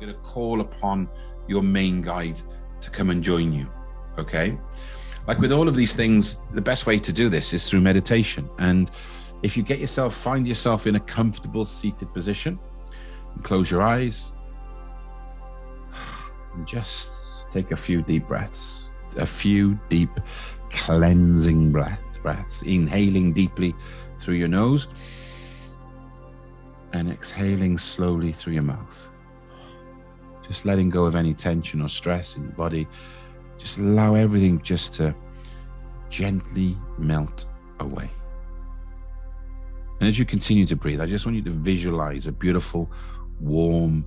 You're going to call upon your main guide to come and join you. Okay. Like with all of these things, the best way to do this is through meditation. And if you get yourself, find yourself in a comfortable seated position, and close your eyes, and just take a few deep breaths, a few deep cleansing breath, breaths, inhaling deeply through your nose and exhaling slowly through your mouth. Just letting go of any tension or stress in your body. Just allow everything just to gently melt away. And as you continue to breathe, I just want you to visualize a beautiful, warm,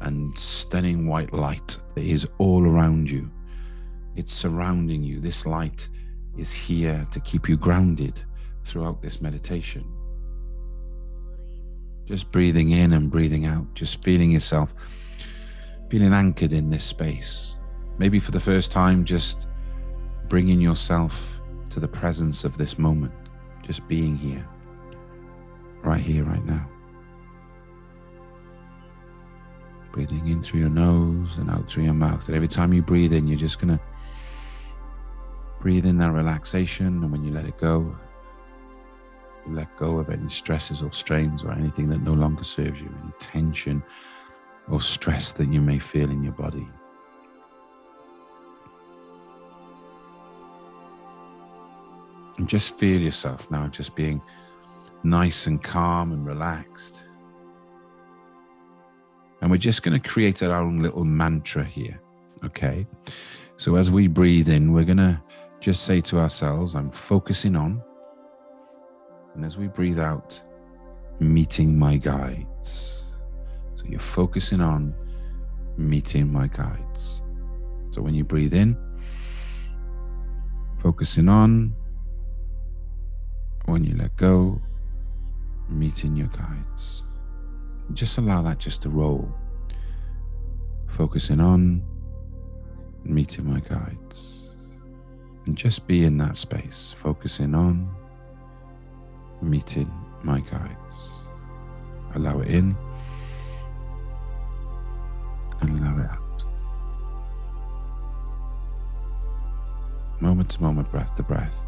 and stunning white light that is all around you. It's surrounding you. This light is here to keep you grounded throughout this meditation. Just breathing in and breathing out, just feeling yourself, feeling anchored in this space. Maybe for the first time, just bringing yourself to the presence of this moment, just being here right here, right now. Breathing in through your nose and out through your mouth. And every time you breathe in, you're just going to breathe in that relaxation. And when you let it go, you let go of any stresses or strains or anything that no longer serves you, any tension or stress that you may feel in your body. And just feel yourself now just being nice and calm and relaxed. And we're just going to create our own little mantra here. Okay. So as we breathe in, we're going to just say to ourselves, I'm focusing on. And as we breathe out, meeting my guides. So you're focusing on meeting my guides. So when you breathe in, focusing on. When you let go, meeting your guides. Just allow that just to roll. Focusing on meeting my guides. And just be in that space, focusing on meeting my guides. Allow it in Moment to moment, breath to breath.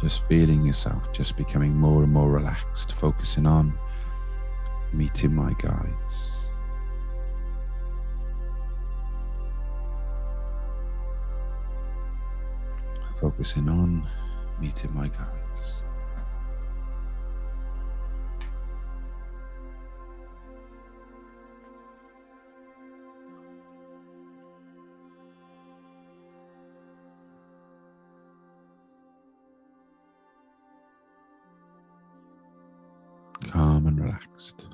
Just feeling yourself, just becoming more and more relaxed, focusing on meeting my guides. Focusing on meeting my guides. And relaxed.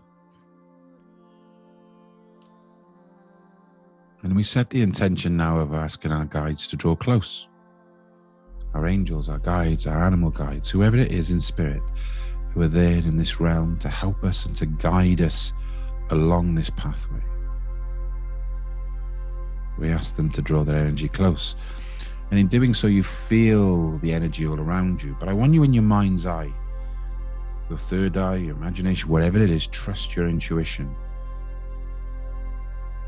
And we set the intention now of asking our guides to draw close. Our angels, our guides, our animal guides, whoever it is in spirit, who are there in this realm to help us and to guide us along this pathway. We ask them to draw their energy close. And in doing so, you feel the energy all around you. But I want you in your mind's eye your third eye, your imagination, whatever it is, trust your intuition.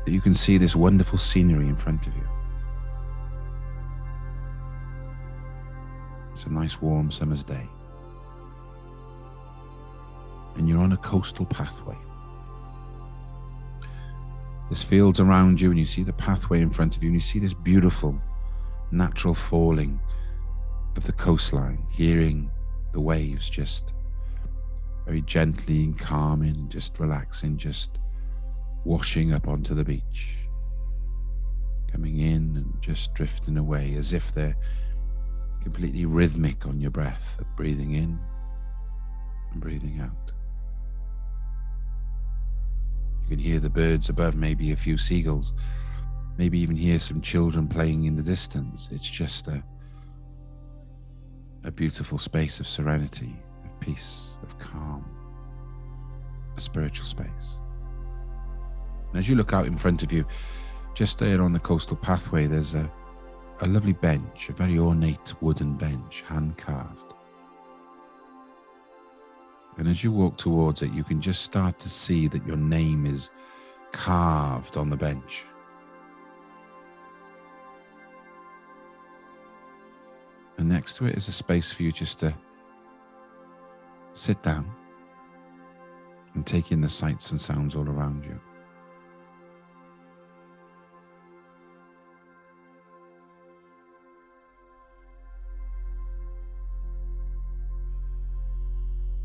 That you can see this wonderful scenery in front of you. It's a nice warm summer's day. And you're on a coastal pathway. There's fields around you, and you see the pathway in front of you, and you see this beautiful natural falling of the coastline, hearing the waves just very gently and calming, just relaxing, just washing up onto the beach, coming in and just drifting away as if they're completely rhythmic on your breath, breathing in and breathing out. You can hear the birds above, maybe a few seagulls, maybe even hear some children playing in the distance. It's just a, a beautiful space of serenity peace, of calm, a spiritual space. And as you look out in front of you, just there on the coastal pathway, there's a, a lovely bench, a very ornate wooden bench, hand carved. And as you walk towards it, you can just start to see that your name is carved on the bench. And next to it is a space for you just to sit down and take in the sights and sounds all around you.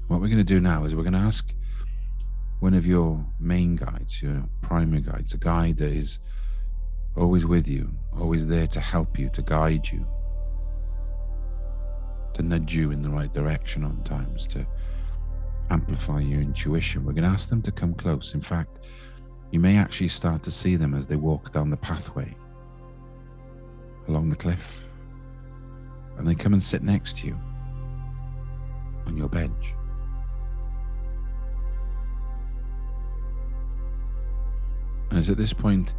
What we're going to do now is we're going to ask one of your main guides, your primary guides, a guide that is always with you, always there to help you, to guide you, to nudge you in the right direction on times, to amplify your intuition. We're going to ask them to come close. In fact, you may actually start to see them as they walk down the pathway along the cliff. And they come and sit next to you on your bench. And it's at this point,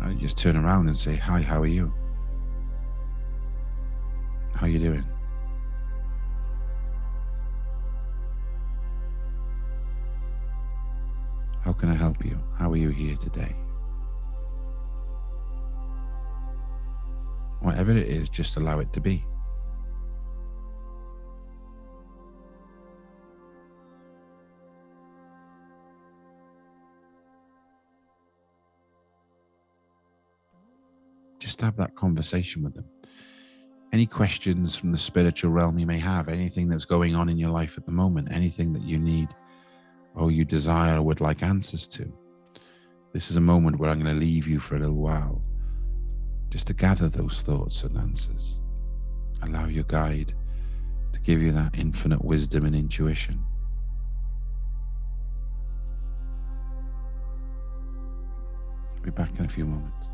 I just turn around and say, Hi, how are you? How are you doing? Can I help you? How are you here today? Whatever it is, just allow it to be. Just have that conversation with them. Any questions from the spiritual realm you may have, anything that's going on in your life at the moment, anything that you need or you desire or would like answers to. This is a moment where I'm going to leave you for a little while just to gather those thoughts and answers. Allow your guide to give you that infinite wisdom and intuition. Be back in a few moments.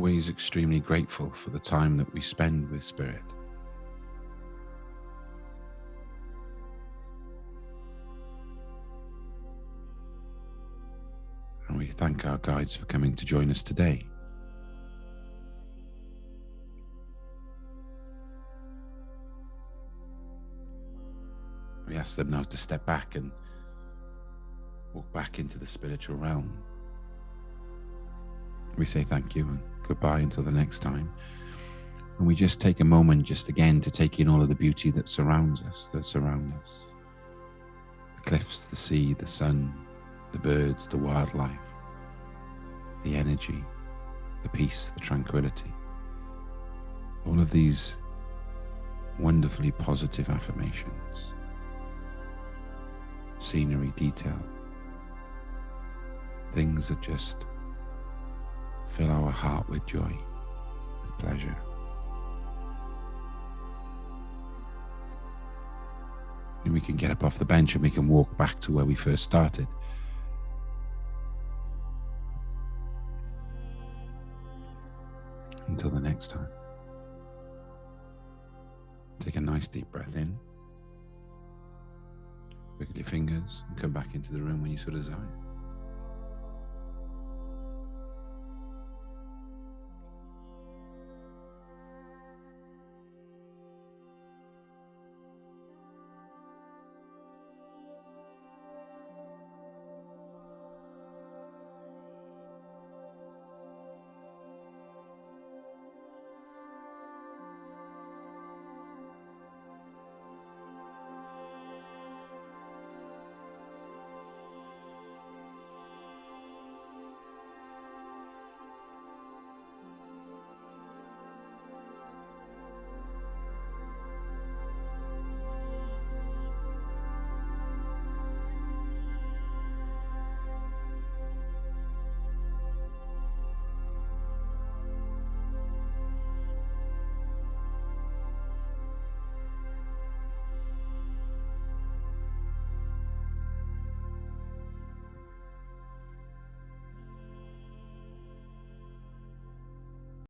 Always extremely grateful for the time that we spend with Spirit. And we thank our guides for coming to join us today. We ask them now to step back and walk back into the spiritual realm. We say thank you goodbye until the next time. And we just take a moment, just again, to take in all of the beauty that surrounds us, that surround us the cliffs, the sea, the sun, the birds, the wildlife, the energy, the peace, the tranquility. All of these wonderfully positive affirmations, scenery, detail, things that just fill our heart with joy, with pleasure. And we can get up off the bench and we can walk back to where we first started. Until the next time. Take a nice deep breath in. Wiggle your fingers and come back into the room when you so desire.